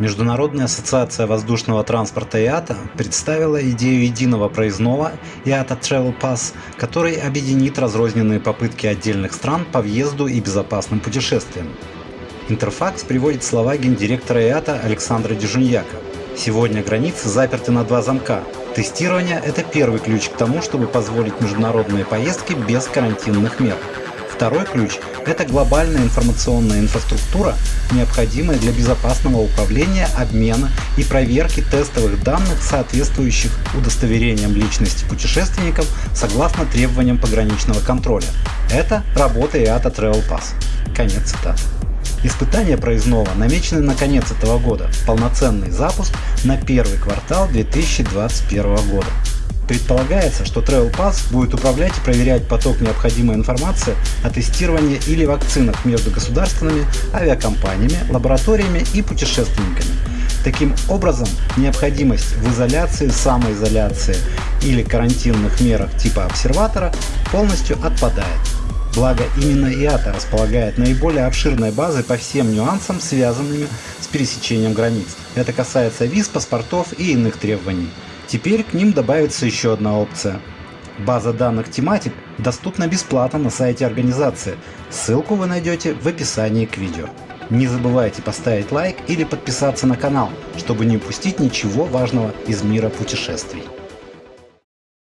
Международная ассоциация воздушного транспорта IATA представила идею единого проездного IATA Travel Pass, который объединит разрозненные попытки отдельных стран по въезду и безопасным путешествиям. Интерфакс приводит слова гендиректора IATA Александра Дежуньяка. Сегодня границы заперты на два замка. Тестирование – это первый ключ к тому, чтобы позволить международные поездки без карантинных мер. Второй ключ – это глобальная информационная инфраструктура, необходимая для безопасного управления, обмена и проверки тестовых данных, соответствующих удостоверениям личности путешественников согласно требованиям пограничного контроля. Это работа IATA Travel Pass. Конец цитаты. Испытания проездного намечены на конец этого года, полноценный запуск на первый квартал 2021 года. Предполагается, что Travel Pass будет управлять и проверять поток необходимой информации о тестировании или вакцинах между государственными, авиакомпаниями, лабораториями и путешественниками. Таким образом, необходимость в изоляции, самоизоляции или карантинных мерах типа обсерватора полностью отпадает. Благо именно IATA располагает наиболее обширной базой по всем нюансам, связанными с пересечением границ. Это касается виз, паспортов и иных требований. Теперь к ним добавится еще одна опция. База данных Thematic доступна бесплатно на сайте организации. Ссылку вы найдете в описании к видео. Не забывайте поставить лайк или подписаться на канал, чтобы не упустить ничего важного из мира путешествий.